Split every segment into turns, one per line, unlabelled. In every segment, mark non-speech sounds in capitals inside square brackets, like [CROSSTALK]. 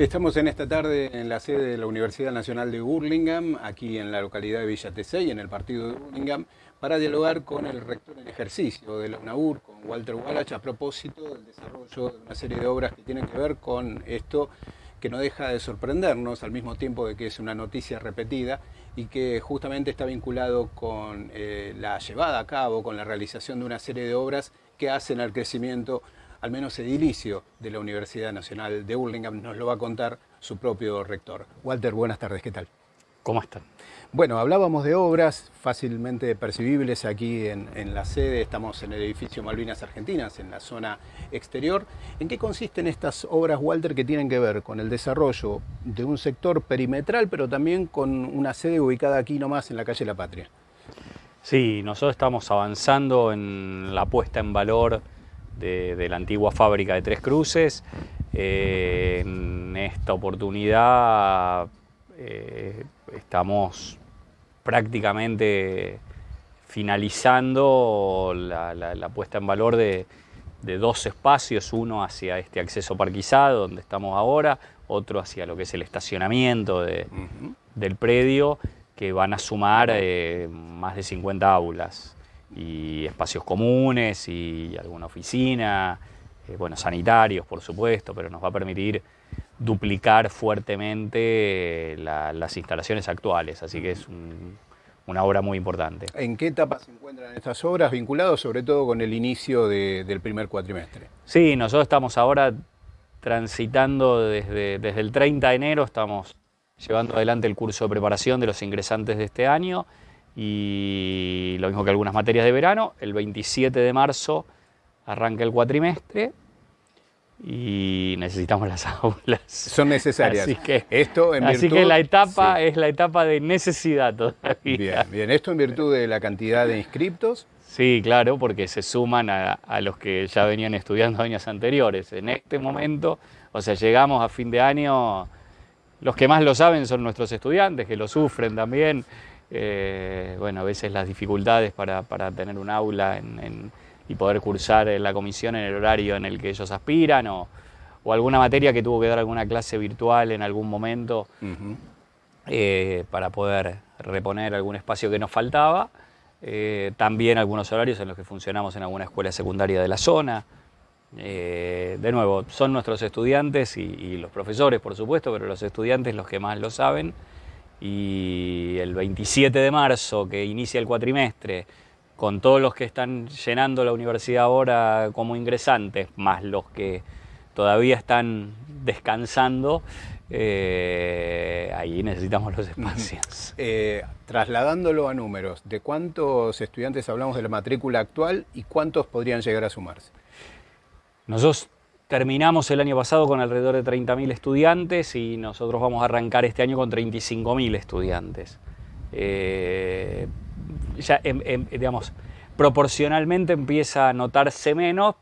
Estamos en esta tarde en la sede de la Universidad Nacional de Burlingame, aquí en la localidad de Villa Tesey, en el partido de Burlingame, para dialogar con el rector en ejercicio de la UNAUR, con Walter Wallach, a propósito del desarrollo de una serie de obras que tienen que ver con esto que no deja de sorprendernos al mismo tiempo de que es una noticia repetida y que justamente está vinculado con eh, la llevada a cabo, con la realización de una serie de obras que hacen al crecimiento al menos edilicio de la Universidad Nacional de Burlingame, nos lo va a contar su propio rector. Walter, buenas tardes, ¿qué tal?
¿Cómo están?
Bueno, hablábamos de obras fácilmente percibibles aquí en, la sede, estamos en el edificio Malvinas Argentinas, en la zona exterior. ¿En qué consisten estas obras, Walter, que tienen que ver con el desarrollo de un sector perimetral, pero también con una sede ubicada aquí nomás en la calle La Patria?
Sí, nosotros estamos avanzando en la puesta en valor de, la antigua fábrica de Tres Cruces. Eh, en esta oportunidad eh, estamos prácticamente finalizando la, puesta en valor de, dos espacios, uno hacia este acceso parquizado donde estamos ahora, otro hacia lo que es el estacionamiento del predio, que van a sumar eh, más de 50 aulas y espacios comunes y alguna oficina, eh, bueno, sanitarios por supuesto, pero nos va a permitir duplicar fuertemente las instalaciones actuales, así que es una obra muy importante.
¿En qué etapa se encuentran estas obras vinculadas sobre todo con el inicio del primer cuatrimestre?
Sí, nosotros estamos ahora transitando desde, desde el 30 de enero, estamos llevando adelante el curso de preparación de los ingresantes de este año y lo mismo que algunas materias de verano. El 27 de marzo arranca el cuatrimestre y necesitamos las [LAUGHS] aulas.
Son necesarias.
Así que, esto en así que la etapa es la etapa de necesidad todavía.
Bien, bien, esto en virtud de la cantidad de inscriptos.
Sí, claro, porque se suman a, a, los que ya venían estudiando años anteriores. En este momento, o sea, llegamos a fin de año, los que más lo saben son nuestros estudiantes, que lo sufren también. Eh, bueno, a veces las dificultades para, tener un aula y poder cursar la comisión en el horario en el que ellos aspiran o, alguna materia que tuvo que dar alguna clase virtual en algún momento eh, para poder reponer algún espacio que nos faltaba. Eh, también algunos horarios en los que funcionamos en alguna escuela secundaria de la zona. de nuevo, son nuestros estudiantes y los profesores, por supuesto, pero los estudiantes los que más lo saben y el 27 de marzo, que inicia el cuatrimestre, con todos los que están llenando la universidad ahora como ingresantes, más los que todavía están descansando, eh, ahí necesitamos los espacios.
Eh, trasladándolo a números, ¿de cuántos estudiantes hablamos de la matrícula actual y cuántos podrían llegar a sumarse?
Nosotros Terminamos el año pasado con alrededor de 30.000 estudiantes y nosotros vamos a arrancar este año con 35.000 estudiantes. Eh, ya, em, em, digamos, proporcionalmente empieza a notarse menos,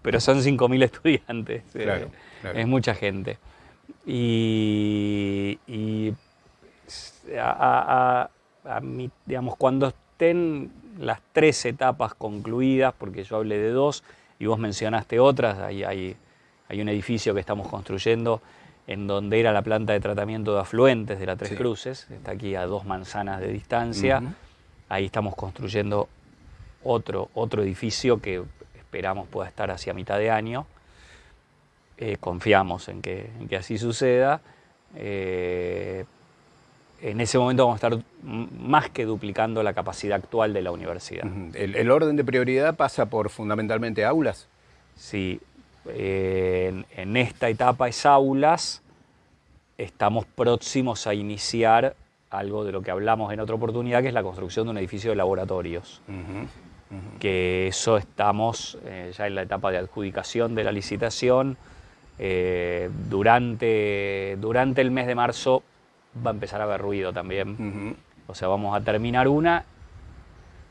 pero son 5.000 estudiantes. Eh, es mucha gente. Y, digamos, cuando estén las tres etapas concluidas, porque yo hablé de dos y vos mencionaste otras, hay, hay hay un edificio que estamos construyendo en donde era la planta de tratamiento de afluentes de la Tres Cruces, está aquí a dos manzanas de distancia. Ahí estamos construyendo otro, otro edificio que esperamos pueda estar hacia mitad de año. Eh, confiamos en que, así suceda. Eh, en ese momento vamos a estar más que duplicando la capacidad actual de la universidad.
¿El, el orden de prioridad pasa por fundamentalmente aulas?
Sí, en, esta etapa es aulas, estamos próximos a iniciar algo de lo que hablamos en otra oportunidad, que es la construcción de un edificio de laboratorios. Que eso estamos eh, ya en la etapa de adjudicación de la licitación. Eh, durante, durante el mes de marzo va a empezar a haber ruido también. O sea, vamos a terminar una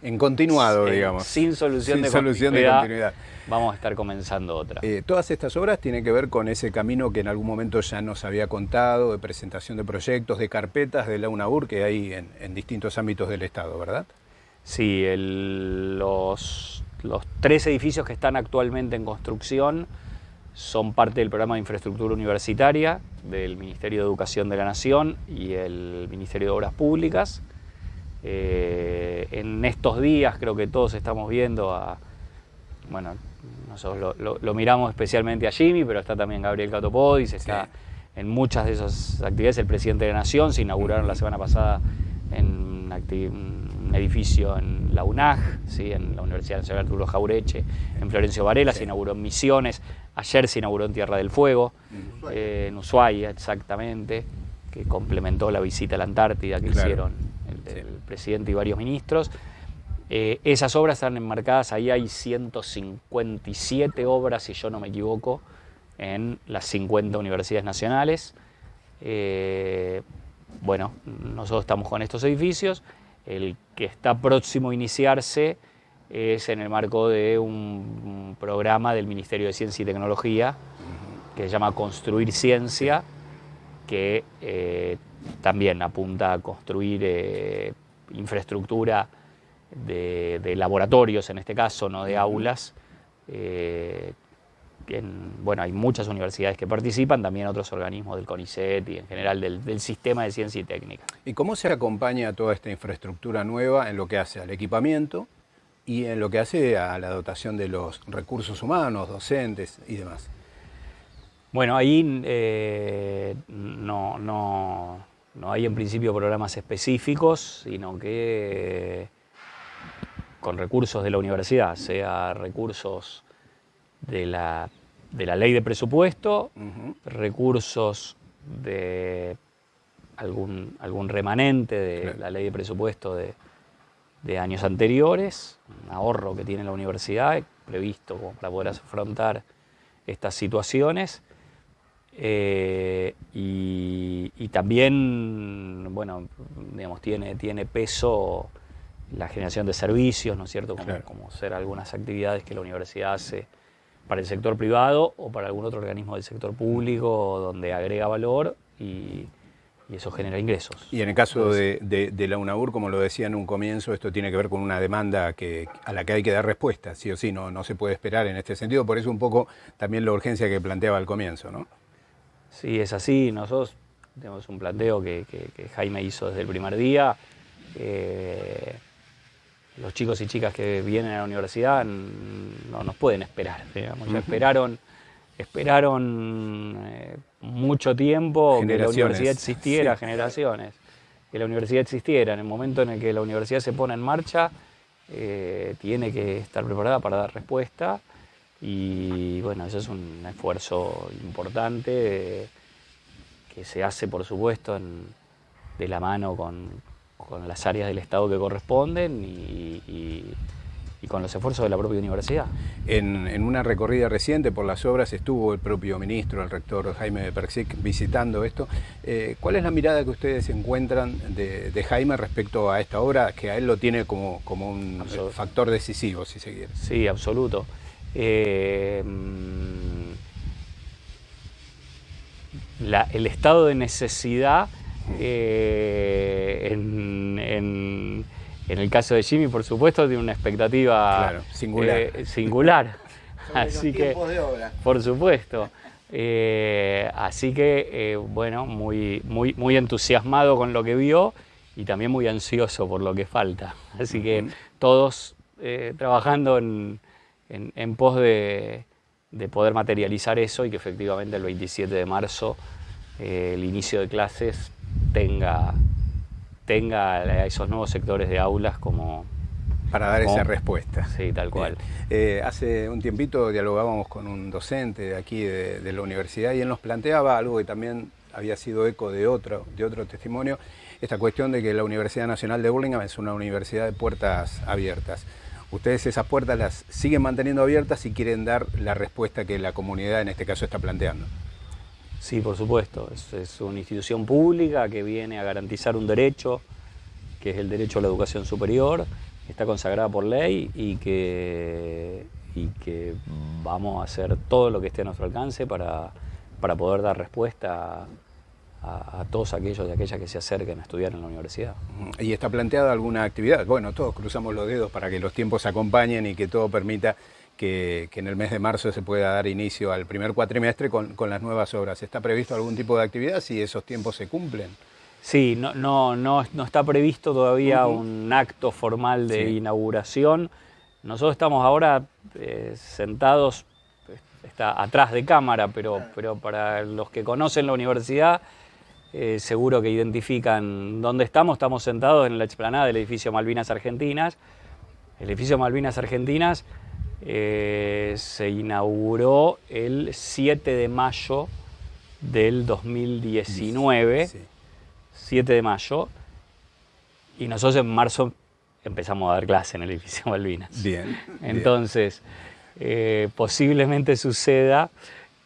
en continuado, digamos.
Sin solución, de, continuidad, Vamos a estar comenzando otra.
Eh, todas estas obras tienen que ver con ese camino que en algún momento ya nos había contado, de presentación de proyectos, de carpetas de la UNAUR que hay en, distintos ámbitos del Estado, ¿verdad?
Sí, los, los tres edificios que están actualmente en construcción son parte del programa de infraestructura universitaria del Ministerio de Educación de la Nación y el Ministerio de Obras Públicas. Eh, en estos días creo que todos estamos viendo a, bueno, nosotros lo, miramos especialmente a Jimmy, pero está también Gabriel Catopodis, está en muchas de esas actividades el presidente de la Nación, se inauguraron la semana pasada en un edificio en la UNAG, ¿sí? en la Universidad Nacional Arturo Jaureche, en Florencio Varela, se inauguró en Misiones, ayer se inauguró en Tierra del Fuego, en Ushuaia, exactamente, que complementó la visita a la Antártida que hicieron el, presidente y varios ministros. Eh, esas obras están enmarcadas, ahí hay 157 obras, si yo no me equivoco, en las 50 universidades nacionales. Eh, bueno, nosotros estamos con estos edificios, el que está próximo a iniciarse es en el marco de un programa del Ministerio de Ciencia y Tecnología que se llama Construir Ciencia, que eh, también apunta a construir eh, infraestructura de, laboratorios, en este caso, no de aulas, eh, bueno, hay muchas universidades que participan, también otros organismos del CONICET y en general del, sistema de ciencia y técnica.
¿Y cómo se acompaña toda esta infraestructura nueva en lo que hace al equipamiento y en lo que hace a la dotación de los recursos humanos, docentes y demás?
Bueno, ahí eh, no, no, no, hay en principio programas específicos, sino que con recursos de la universidad, sea recursos de la, de la ley de presupuesto, recursos de algún, algún remanente de la ley de presupuesto de, años anteriores, un ahorro que tiene la universidad previsto para poder afrontar estas situaciones. Eh, y, también, bueno, digamos, tiene, tiene peso la generación de servicios, ¿no es cierto? Como, como ser algunas actividades que la universidad hace para el sector privado o para algún otro organismo del sector público donde agrega valor y, eso genera ingresos.
Y en el caso de, la UNAUR, como lo decía en un comienzo, esto tiene que ver con una demanda que, a la que hay que dar respuesta, sí o sí, no, no se puede esperar en este sentido, por eso un poco también la urgencia que planteaba al comienzo, ¿no?
Sí, es así, nosotros tenemos un planteo que, Jaime hizo desde el primer día. Eh, los chicos y chicas que vienen a la universidad no nos pueden esperar. Digamos. esperaron, esperaron eh, mucho tiempo que la universidad existiera, generaciones, que la universidad existiera. En el momento en el que la universidad se pone en marcha, eh, tiene que estar preparada para dar respuesta. Y bueno, eso es un esfuerzo importante que se hace, por supuesto, de la mano con, con las áreas del Estado que corresponden y, con los esfuerzos de la propia universidad.
En, una recorrida reciente por las obras estuvo el propio ministro, el rector Jaime Persic, visitando esto. Eh, ¿Cuál es la mirada que ustedes encuentran de, Jaime respecto a esta obra, que a él lo tiene como, como un factor decisivo, si se quiere?
Sí, absoluto. Eh, mm, el estado de necesidad eh, en, el caso de Jimmy, por supuesto, tiene una expectativa
singular.
Eh, singular. [LAUGHS] [LAUGHS] así que, por supuesto. Eh, así que, bueno, muy, muy, muy entusiasmado con lo que vio y también muy ansioso por lo que falta. Así que todos trabajando en, pos de, de, poder materializar eso y que efectivamente el 27 de marzo el inicio de clases tenga, tenga esos nuevos sectores de aulas como...
Para dar esa respuesta.
Sí, tal cual.
Eh, hace un tiempito dialogábamos con un docente de aquí de, la universidad y él nos planteaba algo que también había sido eco de otro, de otro testimonio, esta cuestión de que la Universidad Nacional de Burlingame es una universidad de puertas abiertas. Ustedes esas puertas las siguen manteniendo abiertas y quieren dar la respuesta que la comunidad en este caso está planteando.
Sí, por supuesto. Es, una institución pública que viene a garantizar un derecho, que es el derecho a la educación superior, que está consagrada por ley y que, y que vamos a hacer todo lo que esté a nuestro alcance para, poder dar respuesta a, todos aquellos y aquellas que se acerquen a estudiar en la universidad.
¿Y está planteada alguna actividad? Bueno, todos cruzamos los dedos para que los tiempos acompañen y que todo permita que, en el mes de marzo se pueda dar inicio al primer cuatrimestre con, las nuevas obras. ¿Está previsto algún tipo de actividad si esos tiempos se cumplen?
Sí, no, no, no, no está previsto todavía un acto formal de inauguración. Nosotros estamos ahora eh, sentados, está atrás de cámara, pero, pero para los que conocen la universidad, eh, seguro que identifican dónde estamos. Estamos sentados en la explanada del edificio Malvinas Argentinas. El edificio Malvinas Argentinas eh, se inauguró el 7 de mayo del 2019. 7 de mayo. Y nosotros en marzo empezamos a dar clase en el edificio [LAUGHS] Malvinas.
Bien.
Entonces, eh, posiblemente suceda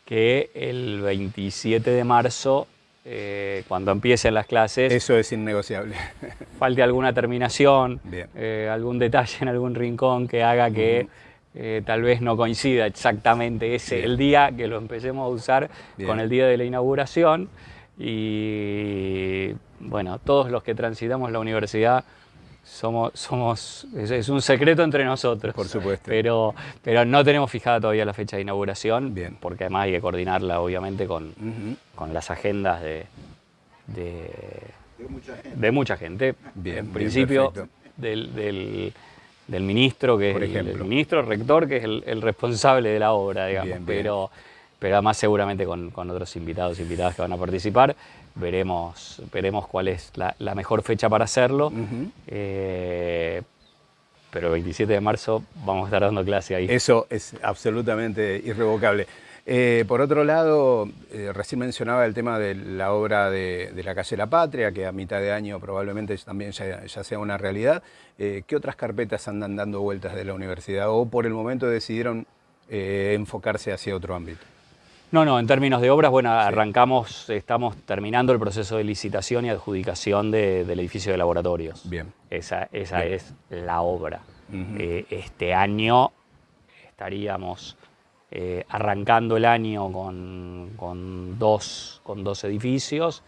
que el 27 de marzo eh, cuando empiecen las clases.
Eso es innegociable. [LAUGHS]
falte alguna terminación, eh, algún detalle en algún rincón que haga que eh, tal vez no coincida exactamente ese el día que lo empecemos a usar con el día de la inauguración. Y bueno, todos los que transitamos la universidad somos, somos es, un secreto entre nosotros.
Por supuesto.
Pero, pero no tenemos fijada todavía la fecha de inauguración, Bien. porque además hay que coordinarla obviamente con, con las agendas de, de, mucha gente. Bien, en principio del, del, ministro, que es el, ministro rector, que es el, responsable de la obra, digamos. Pero, pero además seguramente con, con otros invitados e invitadas que van a participar veremos, veremos cuál es la, mejor fecha para hacerlo. Eh, pero el 27 de marzo vamos a estar dando clase ahí.
Eso es absolutamente irrevocable. Eh, por otro lado, eh, recién mencionaba el tema de la obra de, la calle La Patria, que a mitad de año probablemente también ya, ya sea una realidad. ¿Qué otras carpetas andan dando vueltas de la universidad o por el momento decidieron enfocarse hacia otro ámbito?
No, no, en términos de obras, bueno, arrancamos, estamos terminando el proceso de licitación y adjudicación del edificio de laboratorios.
Bien.
Esa, esa es la obra. Eh, este año estaríamos eh, arrancando el año con, dos, con dos edificios,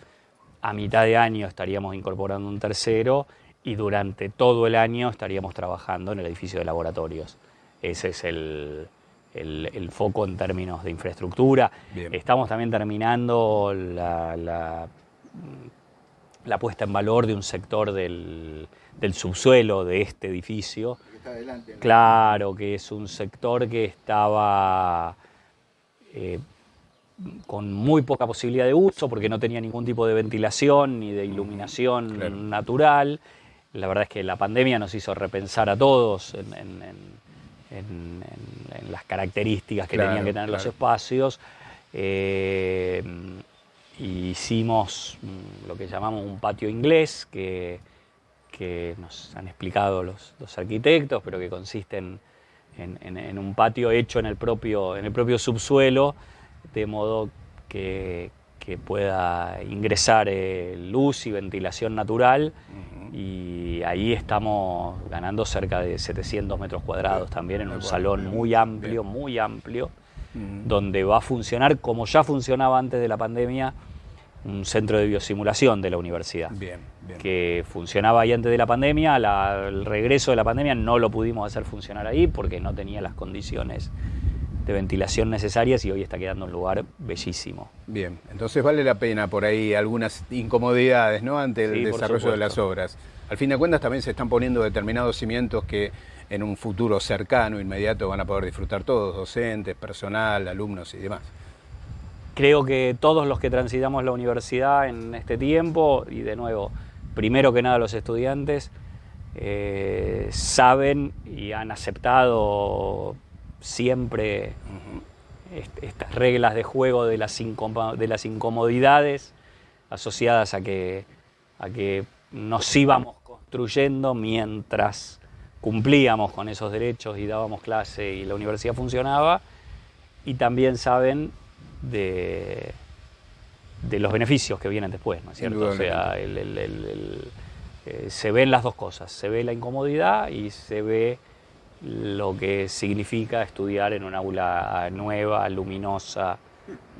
a mitad de año estaríamos incorporando un tercero y durante todo el año estaríamos trabajando en el edificio de laboratorios. Ese es el, el, foco en términos de infraestructura. Estamos también terminando la, la, puesta en valor de un sector del, subsuelo de este edificio. claro, que es un sector que estaba eh, con muy poca posibilidad de uso porque no tenía ningún tipo de ventilación ni de iluminación natural. La verdad es que la pandemia nos hizo repensar a todos en en, las características que tenían que tener los espacios. Eh, hicimos mm, lo que llamamos un patio inglés, que, que nos han explicado los, arquitectos, pero que consiste en, en, un patio hecho en el propio, en el propio subsuelo, de modo que, que pueda ingresar eh, luz y ventilación natural. Y ahí estamos ganando cerca de 700 metros cuadrados también en un salón muy amplio, muy amplio, donde va a funcionar como ya funcionaba antes de la pandemia un centro de biosimulación de la universidad,
bien,
que funcionaba ahí antes de la pandemia, el regreso de la pandemia no lo pudimos hacer funcionar ahí porque no tenía las condiciones de ventilación necesarias y hoy está quedando un lugar bellísimo.
Bien, entonces vale la pena por ahí algunas incomodidades ¿no? ante el desarrollo de las obras. Al fin de cuentas también se están poniendo determinados cimientos que en un futuro cercano, inmediato, van a poder disfrutar todos, docentes, personal, alumnos y demás.
Creo que todos los que transitamos la universidad en este tiempo, y de nuevo, primero que nada los estudiantes, eh, saben y han aceptado siempre estas reglas de juego de las, de las incomodidades asociadas a que, a que nos íbamos construyendo mientras cumplíamos con esos derechos y dábamos clase y la universidad funcionaba, y también saben de, de los beneficios que vienen después, ¿no es cierto? O sea, eh, se ven las dos cosas, se ve la incomodidad y se ve lo que significa estudiar en una aula nueva, luminosa,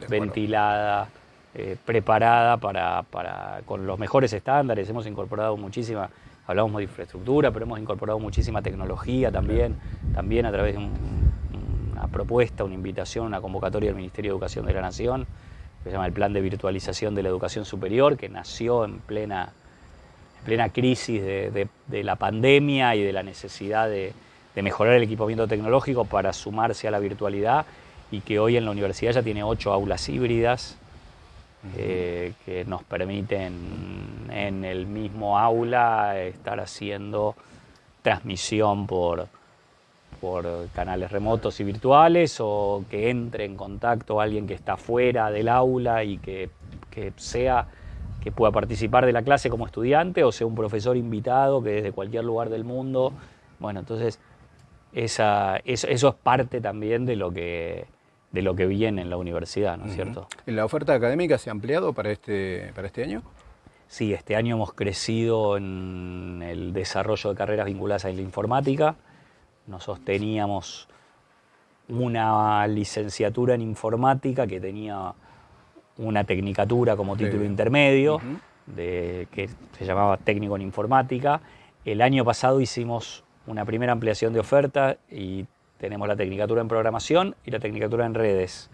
ventilada, eh, preparada para, para, con los mejores estándares. Hemos incorporado muchísima, hablamos de infraestructura, pero hemos incorporado muchísima tecnología también, también a través de un, propuesta, una invitación, una convocatoria del Ministerio de Educación de la Nación, que se llama el Plan de Virtualización de la Educación Superior, que nació en plena, en plena crisis de, la pandemia y de la necesidad de, mejorar el equipamiento tecnológico para sumarse a la virtualidad y que hoy en la universidad ya tiene ocho aulas híbridas eh, que nos permiten en el mismo aula estar haciendo transmisión por, por canales remotos y virtuales o que entre en contacto alguien que está fuera del aula y que, sea que pueda participar de la clase como estudiante o sea un profesor invitado que desde cualquier lugar del mundo. Bueno, entonces esa, eso, es parte también de lo que de lo que viene en la universidad, ¿no es cierto?
¿La oferta académica se ha ampliado para este, para este año?
Sí, este año hemos crecido en el desarrollo de carreras vinculadas a la informática. Nosotros teníamos una licenciatura en informática que tenía una tecnicatura como título intermedio, de, que se llamaba técnico en informática. El año pasado hicimos una primera ampliación de oferta y tenemos la tecnicatura en programación y la tecnicatura en redes,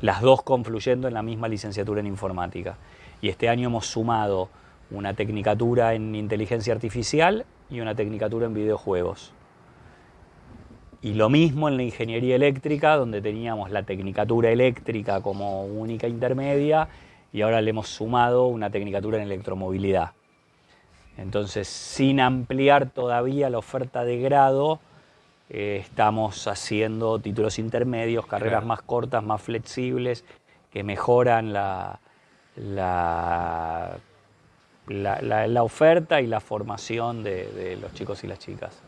las dos confluyendo en la misma licenciatura en informática. Y este año hemos sumado una tecnicatura en inteligencia artificial y una tecnicatura en videojuegos. Y lo mismo en la ingeniería eléctrica, donde teníamos la tecnicatura eléctrica como única intermedia y ahora le hemos sumado una tecnicatura en electromovilidad. Entonces, sin ampliar todavía la oferta de grado, eh, estamos haciendo títulos intermedios, carreras más cortas, más flexibles, que mejoran la, la, la, oferta y la formación de, los chicos y las chicas.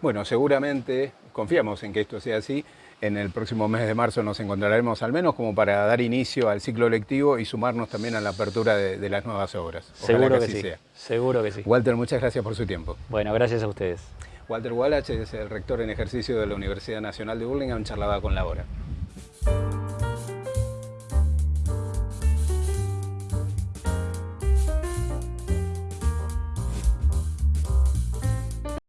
Bueno, seguramente confiamos en que esto sea así. En el próximo mes de marzo nos encontraremos al menos como para dar inicio al ciclo lectivo y sumarnos también a la apertura de, las nuevas obras.
seguro que, sí. Seguro que sí.
Walter, muchas gracias por su tiempo.
Bueno, gracias a ustedes.
Walter Wallach es el rector en ejercicio de la Universidad Nacional de Burlingame, charlaba con la hora.